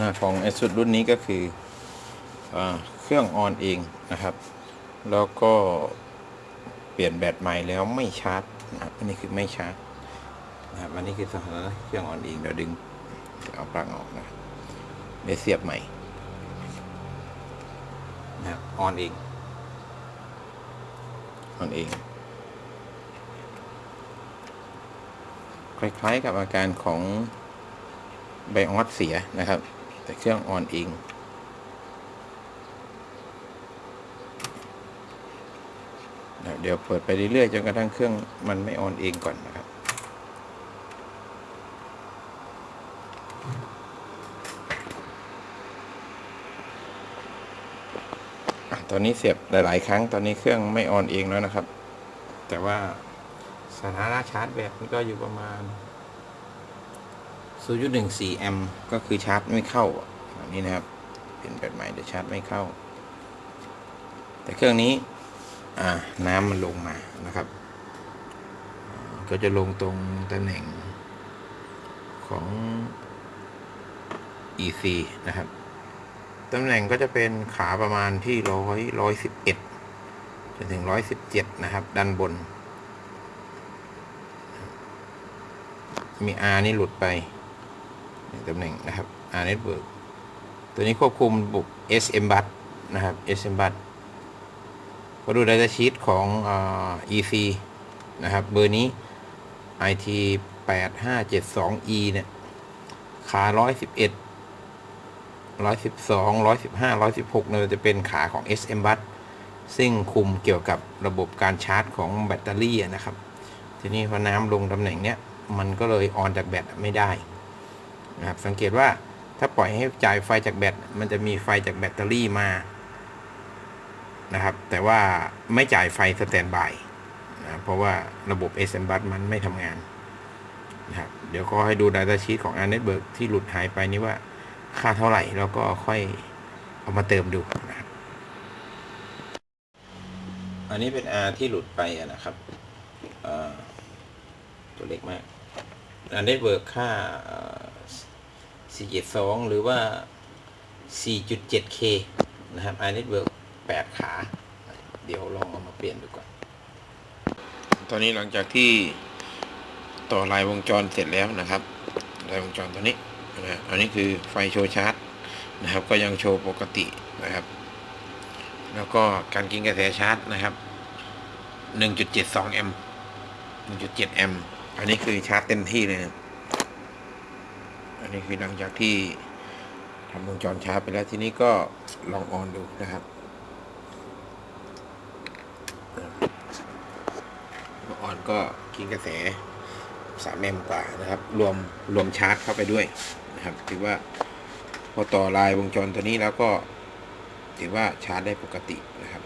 น้าของไอสุดรุ่นนี้ก็คืออเครื่องออนเองนะครับ แล้วก็เปลี่ยนแบตใหม่แล้วไม่ชาร์จนะครับอันนี้คือไม่ชาร์จนะครับอันนี้คือสถานะเครื่องออนเองเดี๋ยวดึงเอาปลั๊กออกนะเดี๋ยวเสียบใหม่นะครับออนเองออนเองคล้ายๆกับอาการของไบออสเสียนะครับ แต่เครื่องออนเองเดี๋ยวเปิดไปเรื่อยๆจนกระทั่งเครื่องมันไม่ออนเองก่อนนะครับตอนนี้เสียบหลายๆ ครั้งตอนนี้เครื่องไม่ออนเองแล้วนะครับ แต่ว่าสถานะชาร์จแบตมันก็อยู่ประมาณ 0.14แอมป์ก็คือชาร์จไม่เข้าอันนี้นะครับเป็นแบตใหม่เดี๋ยวชาร์จไม่เข้า แต่เครื่องนี้อ่าน้ำมันลงมานะครับ ก็จะลงตรงตำแหน่งของ EC นะครับตำแหน่งก็จะเป็นขาประมาณที่ร้อยร้อยสิบเอ็ดจนถึงร้อยสิบเจ็ดนะครับ ด้านบน มี R นี่หลุดไป ตำแหน่งนะครับ R network ตัวนี้ควบคุมบุก SM bus นะครับ SM bus ก็ดู data sheet ของอ EC นะครับ เบอร์นี้ IT 8572E เนี่ยขา111 112 115 116เนี่ยจะเป็นขาของ SM bus ซึ่งคุมเกี่ยวกับระบบการชาร์จของแบตเตอรี่นะครับ ทีนี้พอน้ำลงตำแหน่งเนี้ย มันก็เลยออนจากแบตไม่ได้ นะครับสังเกตว่าถ้าปล่อยให้จ่ายไฟจากแบตมันจะมีไฟจากแบตเตอรี่มานะครับ แต่ว่าไม่จ่ายไฟสแตนบายนะเพราะว่าระบบ SM bus มันไม่ทำงานนะครับเดี๋ยวก็ให้ดู Data Sheet ของ r Network ที่หลุดหายไปนี้ว่าค่าเท่าไหร่ แล้วก็ค่อยเอามาเติมดูนะครับอันนี้เป็น R ที่หลุดไปนะครับตัวเล็กมากอันได้เวิร์กค่า 472 หรือว่า 4.7K นะครับอันนี้เวิร์ก8ขา เดี๋ยวลองเอามาเปลี่ยนดูก่อน ตอนนี้หลังจากที่ต่อลายวงจรเสร็จแล้วนะครับ ลายวงจรตัวนี้นะอันนี้คือไฟโชว์ชาร์จนะครับ ก็ยังโชว์ปกตินะครับ แล้วก็การกินกระแสชาร์จนะครับ 1.72 แอมป์ 1.7 แอมป์ อันนี้คือชาร์จเต็มที่เลยนะ อันนี้คือหลังจากที่ทำวงจรชาร์จไปแล้วทีนี้ก็ลองออนดูนะครับออนก็กินกระแส3แอมกว่านะครับ รวมรวมชาร์จเข้าไปด้วยนะครับ ถือว่าพอต่อลายวงจรตัวนี้แล้วก็ถือว่าชาร์จได้ปกตินะครับ